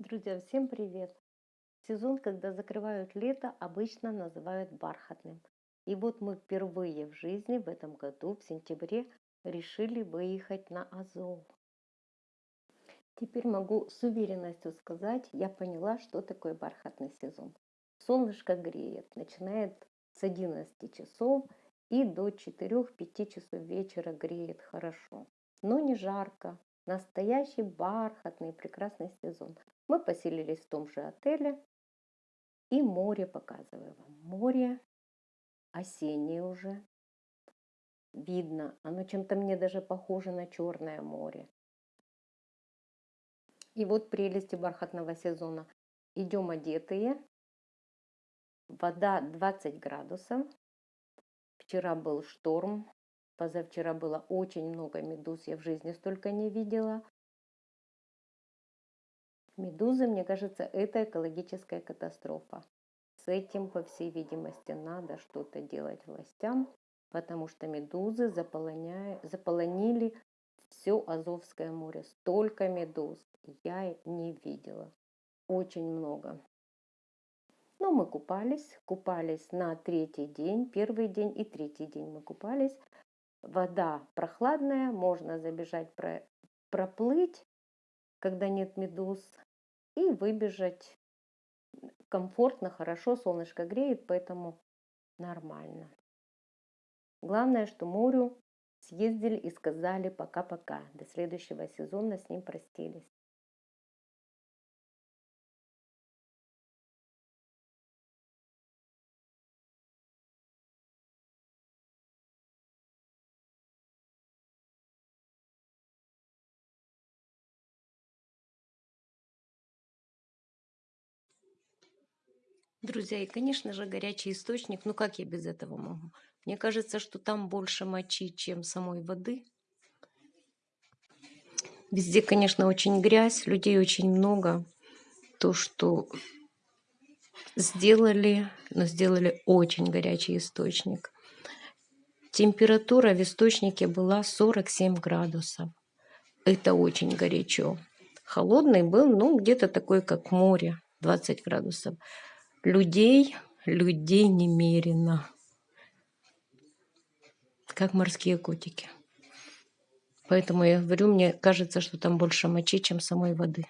Друзья, всем привет! Сезон, когда закрывают лето, обычно называют бархатным. И вот мы впервые в жизни в этом году, в сентябре, решили выехать на Азов. Теперь могу с уверенностью сказать, я поняла, что такое бархатный сезон. Солнышко греет, начинает с 11 часов и до 4-5 часов вечера греет хорошо. Но не жарко, настоящий бархатный прекрасный сезон. Мы поселились в том же отеле. И море показываю вам. Море осеннее уже. Видно. Оно чем-то мне даже похоже на Черное море. И вот прелести бархатного сезона. Идем одетые. Вода 20 градусов. Вчера был шторм. Позавчера было очень много медуз. Я в жизни столько не видела. Медузы, мне кажется, это экологическая катастрофа. С этим, по всей видимости, надо что-то делать властям, потому что медузы заполонили все Азовское море. Столько медуз я не видела. Очень много. Но мы купались, купались на третий день, первый день и третий день мы купались. Вода прохладная, можно забежать, проплыть, когда нет медуз и выбежать комфортно, хорошо, солнышко греет, поэтому нормально. Главное, что морю съездили и сказали пока-пока. До следующего сезона с ним простились. Друзья, и, конечно же, горячий источник. Ну, как я без этого могу? Мне кажется, что там больше мочи, чем самой воды. Везде, конечно, очень грязь, людей очень много. То, что сделали, но сделали очень горячий источник. Температура в источнике была 47 градусов. Это очень горячо. Холодный был, ну, где-то такой, как море, 20 градусов людей, людей немерено. Как морские котики. Поэтому я говорю, мне кажется, что там больше мочи, чем самой воды.